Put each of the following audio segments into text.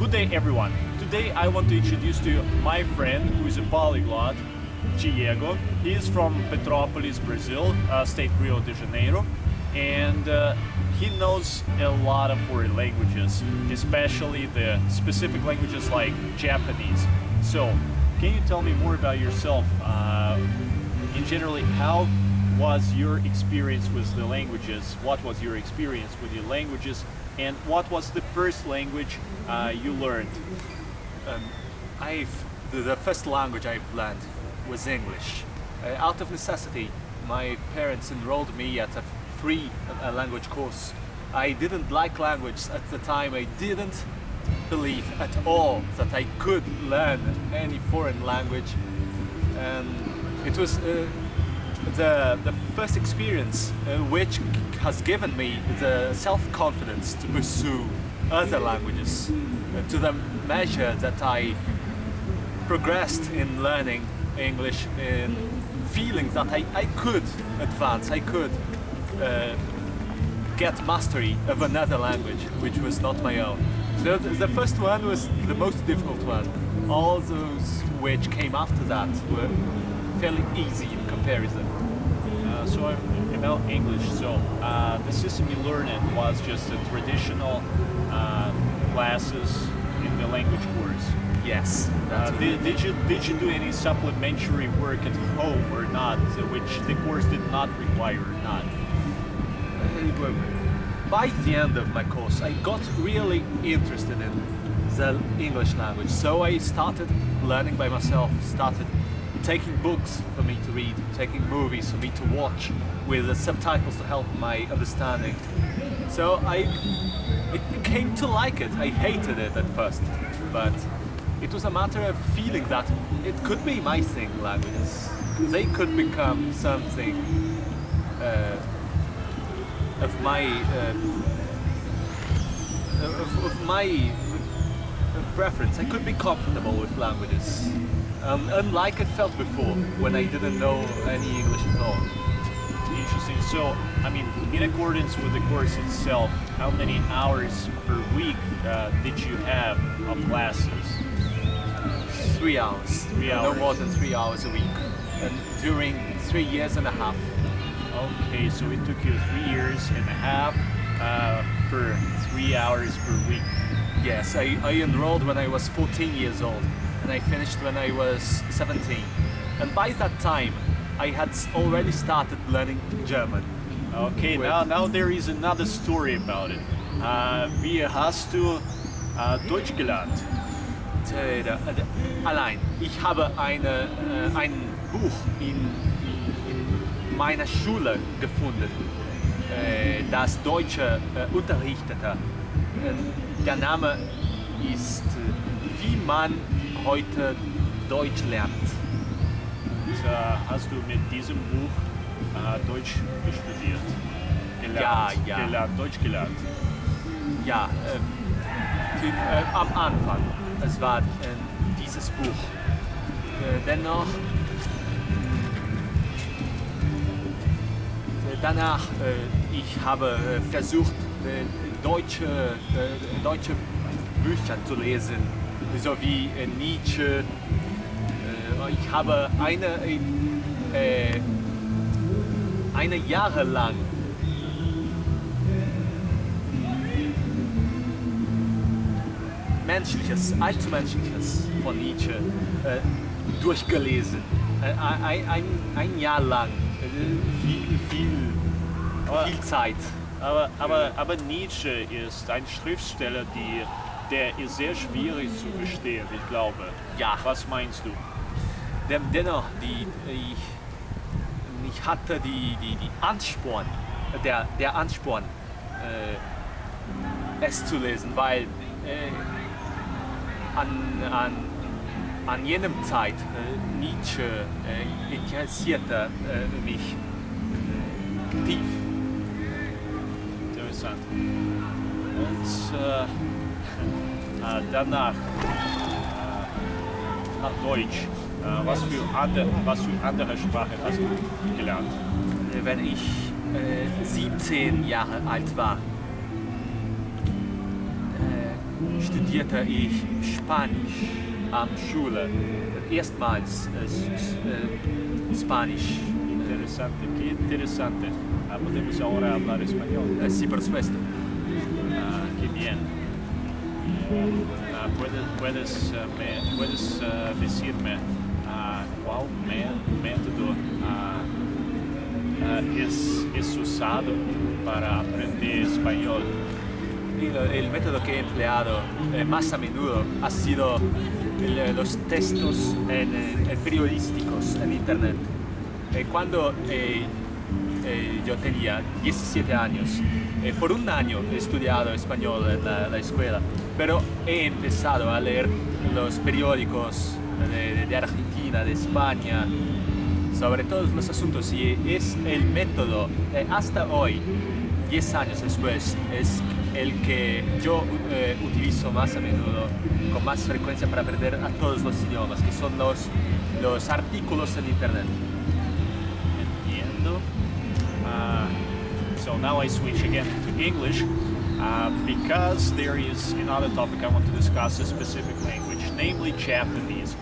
Good day everyone. Today I want to introduce to you my friend who is a polyglot, Diego. He is from Petrópolis, Brazil, uh, state Rio de Janeiro, and uh, he knows a lot of foreign languages, especially the specific languages like Japanese. So, can you tell me more about yourself? Uh, in generally, how was your experience with the languages? What was your experience with the languages? And what was the first language uh, you learned? Um, I've the, first language I've learned was English. Uh, out of necessity, my parents enrolled me at a free uh, language course. I didn't like language at the time. I didn't believe at all that I could learn any foreign language. And it was uh, the, the first experience uh, which has given me the self-confidence to pursue other languages uh, to the measure that I progressed in learning English in feeling that I, I could advance, I could uh, get mastery of another language which was not my own. So the first one was the most difficult one. All those which came after that were fairly easy in comparison. Uh, so about English, so uh, the system you learned it was just the traditional uh, classes in the language course. Yes. Uh, did, did, you did you do any supplementary work at home or not, which the course did not require or not? By the end of my course, I got really interested in the English language, so I started learning by myself, started taking books for me to read, taking movies for me to watch with the subtitles to help my understanding. So I, I came to like it. I hated it at first, but it was a matter of feeling that it could be my thing, languages. They could become something uh, of my uh, of, of my preference. I could be comfortable with languages. Um, unlike it felt before, when I didn't know any English at all. Interesting. So, I mean, in accordance with the course itself, how many hours per week uh, did you have of classes? Three hours. Three hours. No more than three hours a week. And during three years and a half. Okay, so it took you three years and a half uh, per three hours per week. Yes, I, I enrolled when I was 14 years old and I finished when I was 17. And by that time, I had already started learning German. Okay, now, now there is another story about it. Uh, wie hast du uh, Deutsch gelernt? Allein. Ich habe eine, äh, ein Buch in, in meiner Schule gefunden, äh, das Deutsche unterrichtete. Der Name ist Wie man heute Deutsch lernt. Hast du mit diesem Buch äh, Deutsch studiert? Gelernt, ja, ja. Gelernt, Deutsch gelernt? Ja, äh, für, äh, am Anfang. Es war äh, dieses Buch. Äh, dennoch, äh, danach, äh, ich habe versucht, deutsche, deutsche Bücher zu lesen so wie äh, Nietzsche. Ich habe eine, äh, eine Jahre lang Menschliches, Altmenschliches von Nietzsche äh, durchgelesen. Äh, ein, ein, ein, Jahr lang. Äh, viel, viel, aber, viel Zeit. Aber, aber, aber Nietzsche ist ein Schriftsteller, die der ist sehr schwierig zu verstehen, ich glaube. Ja. Was meinst du? Dennoch, die, ich, ich hatte die, die, die Ansporn, der, der Ansporn, äh, es zu lesen, weil äh, an, an, an jenem Zeit äh, Nietzsche äh, interessierte äh, mich äh, tief. Interessant. Und danach nach Deutsch. Äh, was, für andere, was für andere Sprache hast du gelernt? Wenn ich 17 Jahre alt war, studierte ich Spanisch am Schule. Erstmals äh, äh, Spanisch. Interesante, qué interesante. Ah, podemos ahora hablar español. Eh, sí, por supuesto. Ah, qué bien. Ah, puedes puedes, ah, me- puedes ah, decirme me- método es, usado para aprender español? El método que he empleado eh, más a menudo ha sido eh, los textos periodísticos en internet. Eh, cuando eh, eh, yo tenía 17 años, por un año he estudiado español en la, la escuela, pero he empezado a leer los periódicos de Argentina, de España, sobre todos los asuntos y es el método eh, hasta hoy, 10 años después, es el que yo eh, utilizo más a menudo, con más frecuencia para aprender a todos los idiomas, que son los, los artículos en internet. Entiendo. Uh, so now I switch again to English uh, because there is another topic I want to discuss, a specific language, namely Japanese.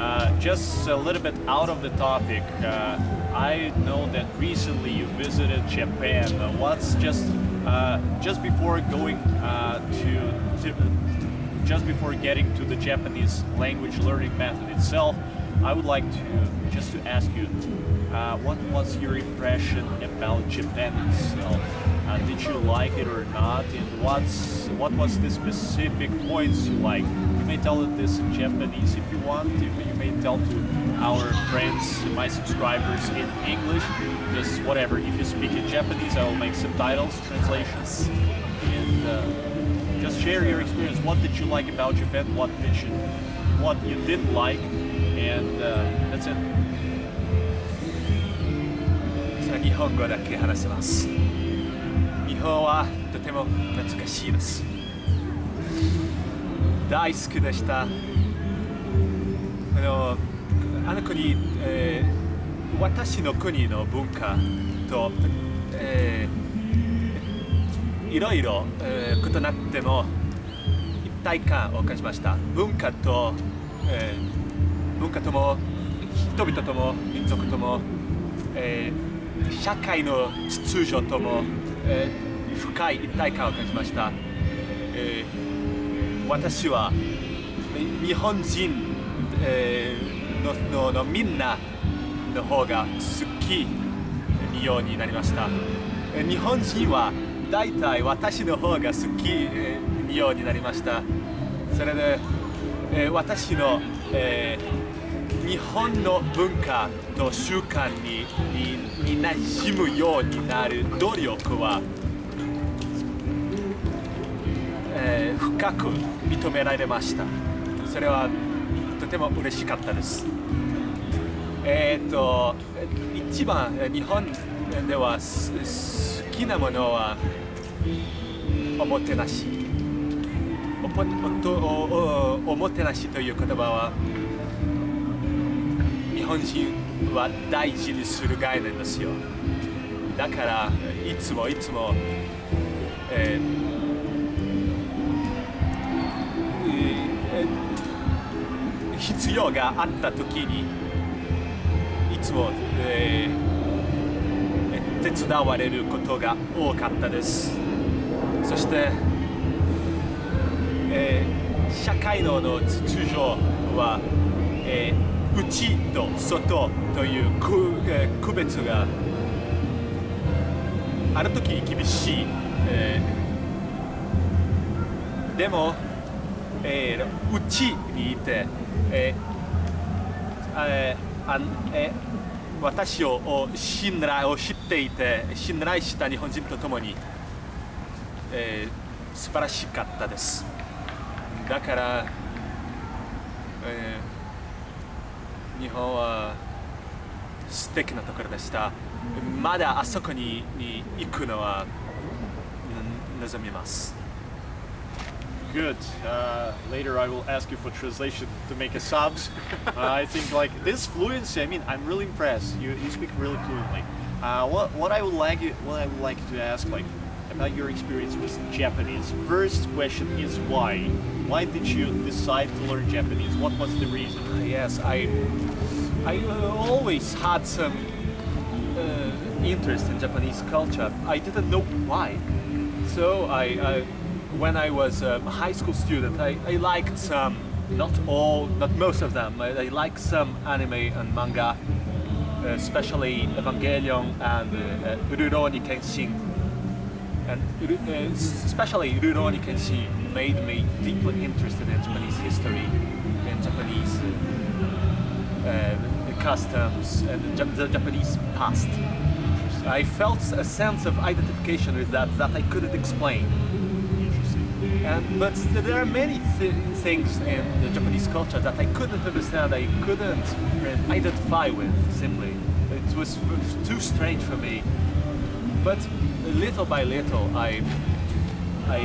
Uh, just a little bit out of the topic, uh, I know that recently you visited Japan. Uh, what's just uh, just before going uh, to, to just before getting to the Japanese language learning method itself, I would like to just to ask you, what was your impression about Japan itself? Did you like it or not? And what's what was the specific points you liked? You may tell this in Japanese if you want. You, you may tell to our friends, my subscribers in English. Just whatever. If you speak in Japanese, I will make subtitles, translations, and. Uh, just share your experience. What did you like about Japan? What did you, what you didn't like, and uh, that's it. それは日本語だけ話せます。日本はとても懐かしいです。 大好きでした。あのあの国、えー私の国の文化と、えーいろいろ、えー異なっても一体感を感じました。文化と、えー文化とも人々とも民族とも、えー社会の秩序とも、えー深い一体感を感じました、えー私は日本人、えーのののみんなの方が好きにようになりました。日本人は大体私の方が好きえーにようになりました。それで、えー私の、えー日本の文化と習慣ににに馴染むようになる努力は、深く認められました。それはとても嬉しかったです。えっーっと一番日本では好きなものはおもてなし。おぽおおもてなしという言葉は日本人は大事にする概念ですよ。だからいつもいつも、えー必要があった時にいつも、えー手伝われることが多かったです。そして、えー社会のの秩序は、えー内と外という区,、えー区別がある時厳しい、えーでも、えー内にいて、えーえーあんえー私をを信頼を知っていて信頼した日本人と共に、えー素晴らしかったです。だから、えー日本は素敵なところでした。まだあそこにに行くのはうん望みます Good. Uh, later, I will ask you for translation to make a subs. uh, I think like this fluency. I mean, I'm really impressed. You, you speak really fluently. Uh, what what I would like you what I would like to ask like, about your experience with Japanese. First question is why? Why did you decide to learn Japanese? What was the reason? Yes, I I uh, always had some uh, interest in Japanese culture. I didn't know why. So I, I when I was a high school student, I, I liked some, not all, not most of them. I, I liked some anime and manga, especially Evangelion and uh, Rurouni Kenshin. And uh, especially Rurouni Kenshin made me deeply interested in Japanese history, in Japanese uh, customs, and the Japanese past. I felt a sense of identification with that that I couldn't explain. And, but there are many th things in the Japanese culture that I couldn't understand, I couldn't identify with, simply. It was too strange for me. But little by little, I, I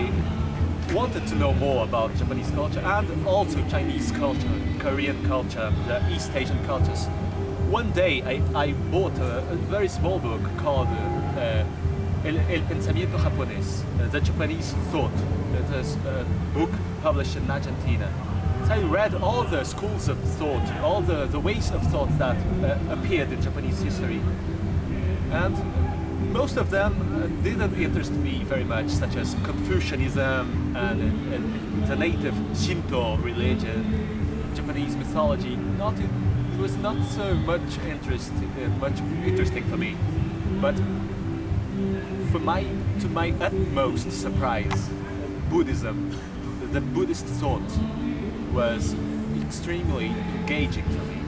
wanted to know more about Japanese culture and also Chinese culture, Korean culture, the East Asian cultures. One day I, I bought a, a very small book called uh, El, El, Pensamiento Japonés, uh, the Japanese thought. It is a book published in Argentina. So I read all the schools of thought, all the, the ways of thought that uh, appeared in Japanese history. And most of them uh, didn't interest me very much, such as Confucianism and, and the native Shinto religion, Japanese mythology. Not, it was not so much interest, uh, much interesting for me. But for my, to my utmost surprise, Buddhism, the Buddhist thought was extremely engaging for me.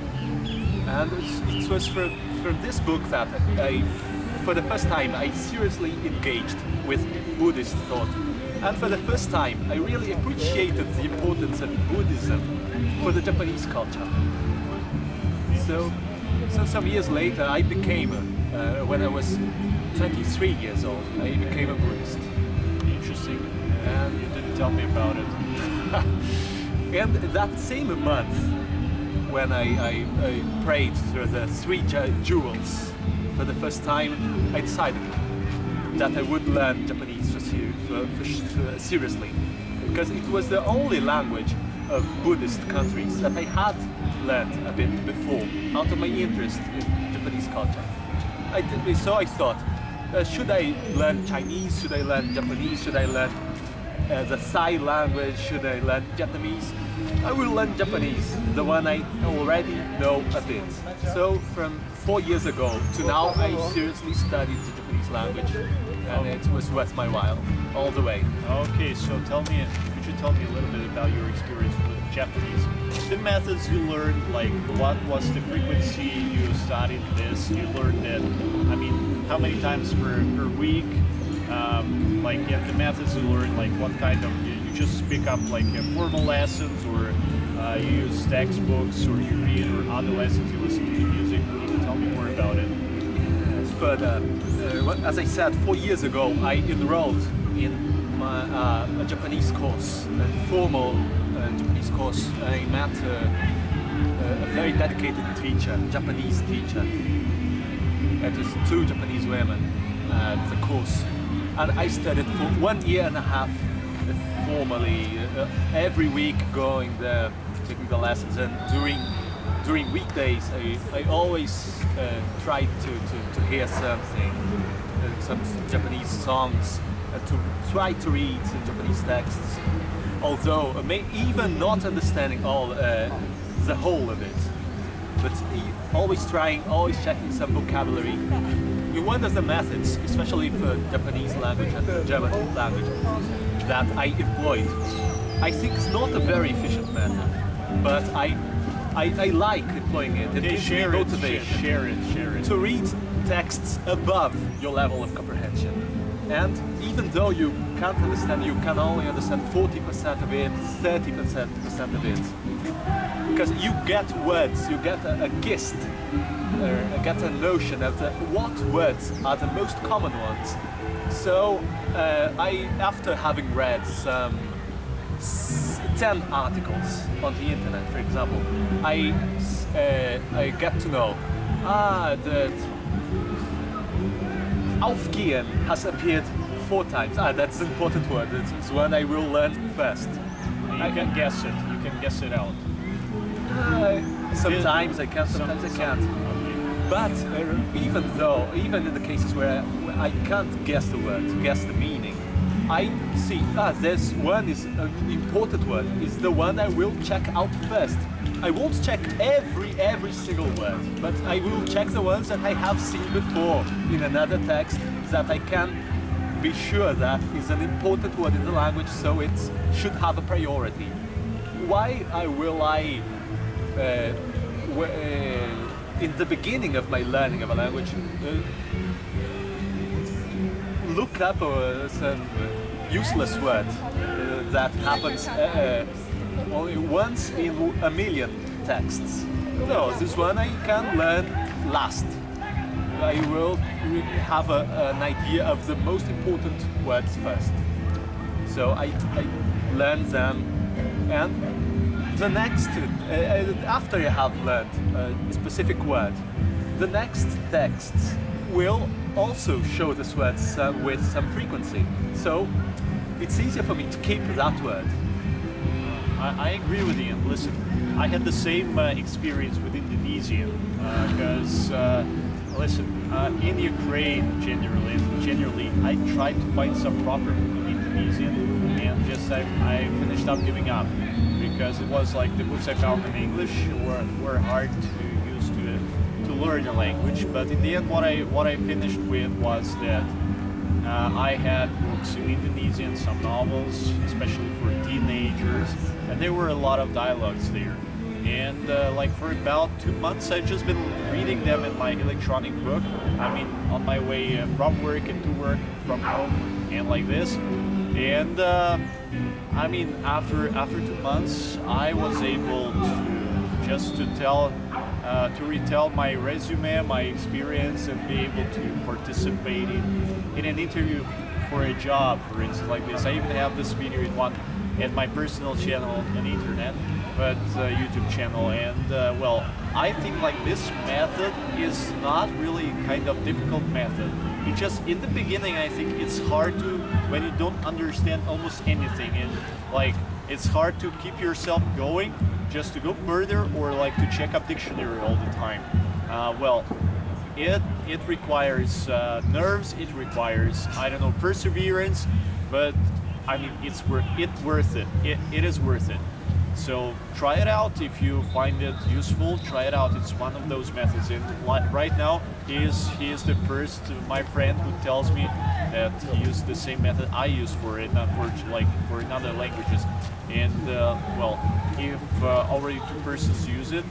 And it was for, for this book that I, for the first time, I seriously engaged with Buddhist thought. And for the first time, I really appreciated the importance of Buddhism for the Japanese culture. So, so some years later, I became, uh, when I was 23 years old, I became a Buddhist. Interesting. And you didn't tell me about it. and that same month, when I, I, I prayed through the three jewels for the first time, I decided that I would learn Japanese for, for, for, seriously. Because it was the only language of Buddhist countries that I had learned a bit before, out of my interest in Japanese culture. I did, so I thought, uh, should I learn Chinese? Should I learn Japanese? Should I learn uh, the Thai language? Should I learn Japanese? I will learn Japanese, the one I already know a bit. So from four years ago to now, I seriously studied the Japanese language and it was worth my while, all the way. Okay, so tell me, could you tell me a little bit about your experience with Japanese? The methods you learned, like what was the frequency you studied this? You learned it, I mean, how many times per, per week? Um, like yeah, the methods you learn, like what kind of, you, you just pick up like uh, formal lessons or uh, you use textbooks or you read or other lessons you listen to music? Can you tell me more about it? Further, uh, as I said, four years ago I enrolled in my, uh, a Japanese course, a formal uh, Japanese course. I met a very dedicated teacher, Japanese teacher. It is two Japanese women at the course. And I studied for one year and a half formally, uh, every week going there, taking the lessons and during during weekdays I, I always uh, tried to, to, to hear something, uh, some Japanese songs, to try to read some Japanese texts. Although uh, may, even not understanding all uh, the whole of it, but always trying, always checking some vocabulary. You of the methods, especially for Japanese language and German language, that I employed, I think it's not a very efficient method, but I I, I like employing it. It gives share me it, motivation. Share it, share it. To read texts above your level of comprehension. And even though you can't understand, you can only understand 40% of it, 30% of it. Because you get words, you get a, a gist, uh, get a notion of the, what words are the most common ones. So uh, I, after having read some 10 articles on the internet, for example, I, uh, I get to know ah, that Aufgehen has appeared four times. Ah, that's an important word. It's, it's one I will learn first. You I- can guess it. You can guess it out. Sometimes I can, sometimes I can't. But uh, even though, even in the cases where I, where I can't guess the word, guess the meaning, I see, ah, there's one is an important word, is the one I will check out first. I won't check every, every single word, but I will check the ones that I have seen before in another text that I can be sure that is an important word in the language, so it should have a priority. Why I will I in the beginning of my learning of a language, uh, look up uh, some uh, useless word uh, that happens uh, uh, only once in a million texts. No, this one I can learn last. I will have a, an idea of the most important words first. So I, I learn them and the next, uh, uh, after you have learned a specific word, the next texts will also show this word some, with some frequency. So it's easier for me to keep that word. I, I agree with you. Listen, I had the same uh, experience with Indonesian because, uh, listen, uh, in Ukraine generally, generally, I tried to find some proper Indonesian, and just I, I finished up giving up because it was like the books I found in English were, were hard to use to to learn the language. But in the end, what I what I finished with was that uh, I had books in Indonesian, some novels, especially for teenagers, and there were a lot of dialogues there. And uh, like for about two months, I've just been reading them in my electronic book. I mean, on my way uh, from work and to work, from home, and like this. And uh, I mean, after after two months, I was able to just to tell uh, to retell my resume, my experience, and be able to participate in, in an interview for a job, for instance, like this. I even have this video in one at my personal channel on the internet, but uh, YouTube channel. And uh, well, I think like this method is not really kind of difficult method. It just in the beginning, I think it's hard to when you don't understand almost anything, and like it's hard to keep yourself going just to go further or like to check up dictionary all the time. Uh, well, it it requires uh, nerves. It requires I don't know perseverance, but I mean it's worth it worth it. It it is worth it. So try it out if you find it useful. Try it out. It's one of those methods. And right now, he is he is the first my friend who tells me that he used the same method I use for it, not for like for another languages. And uh, well, if uh, already two persons use it,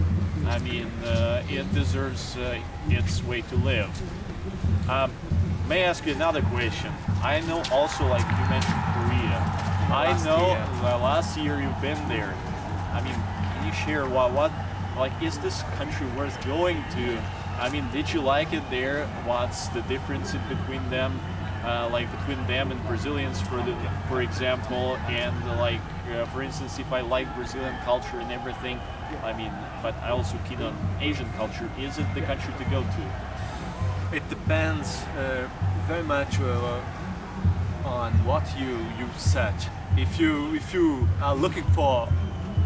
I mean uh, it deserves uh, its way to live. Um, may I ask you another question? I know also, like you mentioned, Korea. I know year. last year you've been there. I mean, can you share what, what, like, is this country worth going to? I mean, did you like it there? What's the difference between them, uh, like between them and Brazilians, for the, for example, and like, uh, for instance, if I like Brazilian culture and everything, I mean, but I also keen on Asian culture. Is it the country to go to? It depends uh, very much uh, on what you you search. If you if you are looking for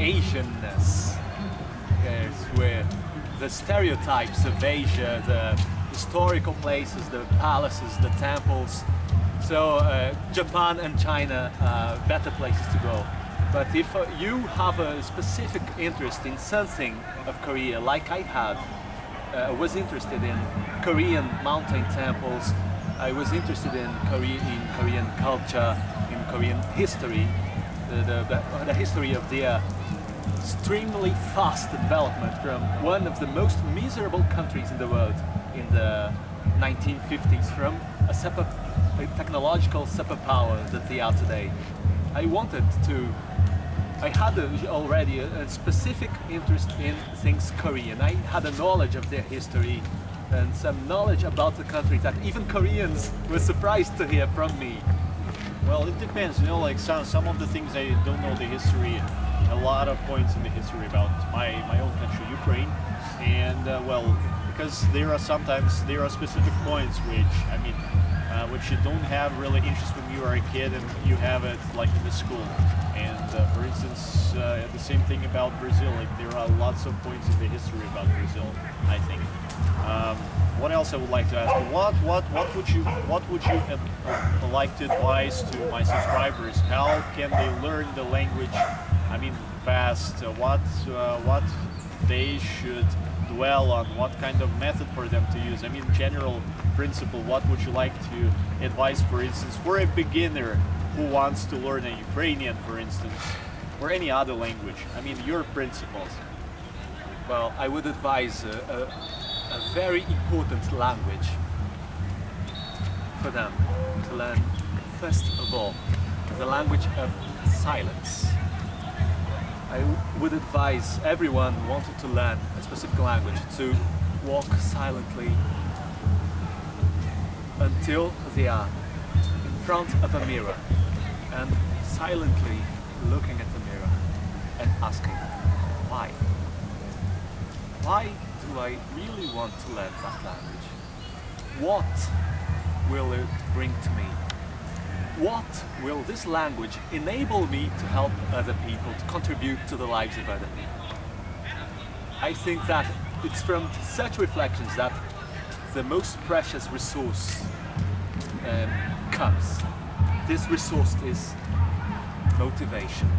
Asianness, yes, where the stereotypes of Asia, the historical places, the palaces, the temples. So uh, Japan and China are better places to go. But if uh, you have a specific interest in something of Korea, like I had, uh, was interested in Korean mountain temples. I was interested in Korean, in Korean culture, in Korean history, the, the, the, the history of their uh, extremely fast development from one of the most miserable countries in the world in the 1950s, from a, super, a technological superpower that they are today. I wanted to I had a, already a, a specific interest in things Korean. I had a knowledge of their history and some knowledge about the country that even Koreans were surprised to hear from me. Well, it depends. You know, like some some of the things I don't know the history, a lot of points in the history about my my own country, Ukraine, and uh, well, because there are sometimes there are specific points which I mean uh, which you don't have really interest when you are a kid and you have it like in the school. And uh, for instance, uh, the same thing about Brazil. Like there are lots of points in the history about Brazil. I think. Um, what else I would like to ask? What what what would you what would you uh, like to advise to my subscribers? How can they learn the language? I mean, fast. Uh, what uh, what they should dwell on? What kind of method for them to use? I mean, general principle. What would you like to advise, for instance, for a beginner who wants to learn a Ukrainian, for instance, or any other language? I mean, your principles. Well, I would advise a, a, a very important language for them to learn, first of all, the language of silence. I would advise everyone who wanted to learn a specific language to walk silently until they are in front of a mirror and silently looking at the mirror and asking why? Why do I really want to learn that language? What will it bring to me? What will this language enable me to help other people, to contribute to the lives of other people? I think that it's from such reflections that the most precious resource um, comes. This resource is motivation.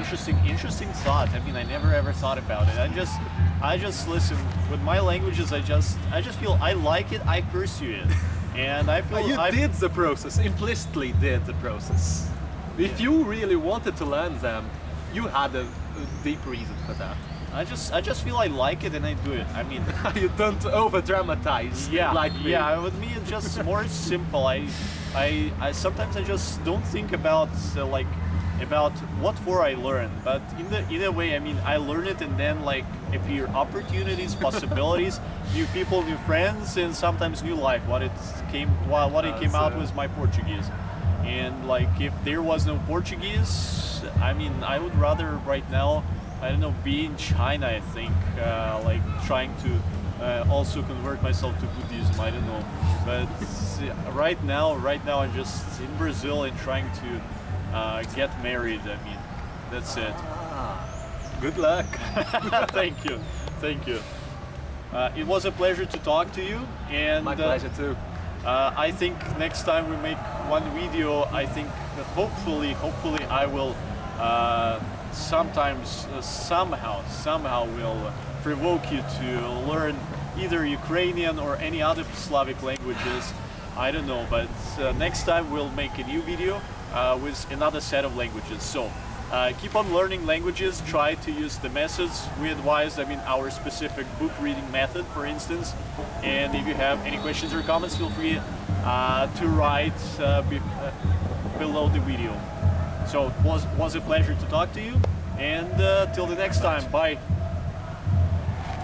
Interesting, interesting thought. I mean, I never ever thought about it. I just, I just listen. With my languages, I just, I just feel I like it. I pursue it, and I feel you I've- did the process, implicitly did the process. If you really wanted to learn them, you had a, a deep reason for that. I just, I just feel I like it, and I do it. I mean, you don't over dramatize yeah, like me. yeah. With me, it's just more simple. I, I, I sometimes I just don't think about uh, like about what for I learned, but in the either way, I mean, I learn it, and then like appear opportunities, possibilities, new people, new friends, and sometimes new life. What it came, what, what it came out was my Portuguese. And like, if there was no Portuguese, I mean, I would rather right now, I don't know, be in China. I think, uh, like trying to uh, also convert myself to Buddhism. I don't know, but right now, right now, I'm just in Brazil and trying to uh, get married. I mean, that's it. Ah, good luck. thank you, thank you. Uh, it was a pleasure to talk to you, and My uh, pleasure too. uh, I think next time we make one video, I think hopefully, hopefully I will uh, sometimes, uh, somehow, somehow will provoke you to learn either Ukrainian or any other Slavic languages. I don't know, but uh, next time we'll make a new video with another set of languages. So uh, keep on learning languages, try to use the methods we advise, I mean our specific book reading method for instance. And if you have any questions or comments, feel free uh, to write uh, be, uh, below the video. So it was, was a pleasure to talk to you and uh, till the next time, bye.